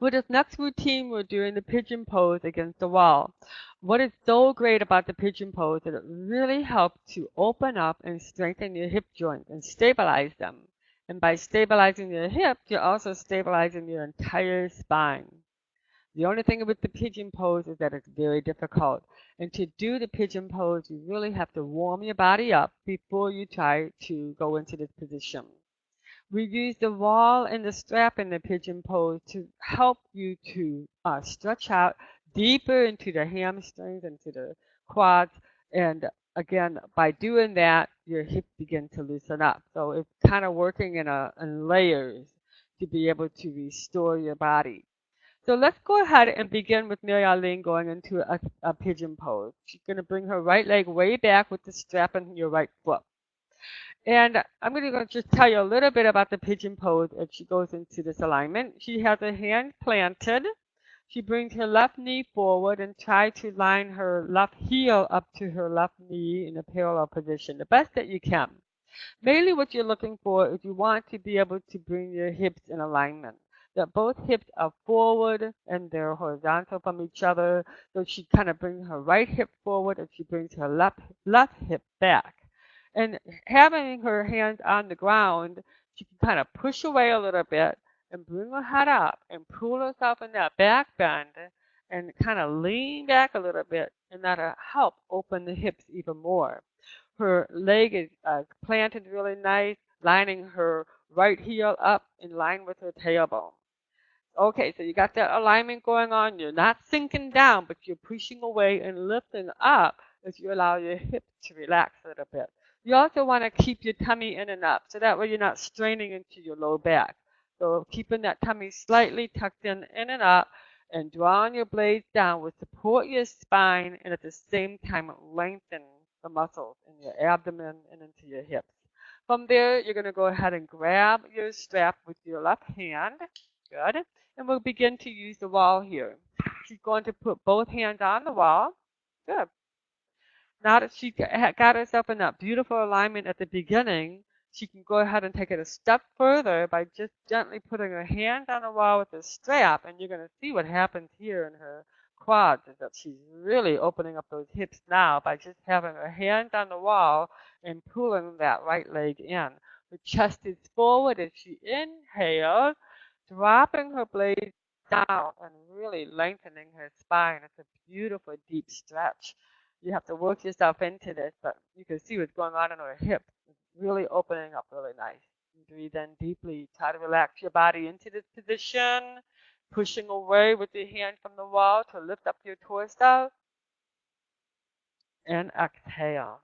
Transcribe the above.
For this next routine, we're doing the pigeon pose against the wall. What is so great about the pigeon pose is that it really helps to open up and strengthen your hip joints and stabilize them. And by stabilizing your hips, you're also stabilizing your entire spine. The only thing with the pigeon pose is that it's very difficult. And to do the pigeon pose, you really have to warm your body up before you try to go into this position. We use the wall and the strap in the pigeon pose to help you to uh, stretch out deeper into the hamstrings, into the quads. And again, by doing that, your hips begin to loosen up. So it's kind of working in, a, in layers to be able to restore your body. So let's go ahead and begin with Mary Arlene going into a, a pigeon pose. She's going to bring her right leg way back with the strap on your right foot. And I'm going to just tell you a little bit about the pigeon pose as she goes into this alignment. She has her hand planted. She brings her left knee forward and try to line her left heel up to her left knee in a parallel position, the best that you can. Mainly what you're looking for is you want to be able to bring your hips in alignment that both hips are forward and they're horizontal from each other. So she kind of brings her right hip forward and she brings her left left hip back. And having her hands on the ground, she can kind of push away a little bit and bring her head up and pull herself in that back bend and kind of lean back a little bit and that'll help open the hips even more. Her leg is uh, planted really nice, lining her right heel up in line with her tailbone. Okay, so you got that alignment going on. You're not sinking down, but you're pushing away and lifting up as you allow your hips to relax a little bit. You also want to keep your tummy in and up, so that way you're not straining into your low back. So keeping that tummy slightly tucked in, in and up, and drawing your blades down will support your spine and at the same time lengthen the muscles in your abdomen and into your hips. From there, you're going to go ahead and grab your strap with your left hand. Good and we'll begin to use the wall here. She's going to put both hands on the wall. Good. Now that she got herself in that beautiful alignment at the beginning, she can go ahead and take it a step further by just gently putting her hand on the wall with the strap, and you're going to see what happens here in her quads is that she's really opening up those hips now by just having her hand on the wall and pulling that right leg in. Her chest is forward as she inhales dropping her blades down and really lengthening her spine. It's a beautiful deep stretch. You have to work yourself into this, but you can see what's going on in her hip. It's really opening up really nice. Breathe in deeply. Try to relax your body into this position, pushing away with your hand from the wall to lift up your torso. And exhale.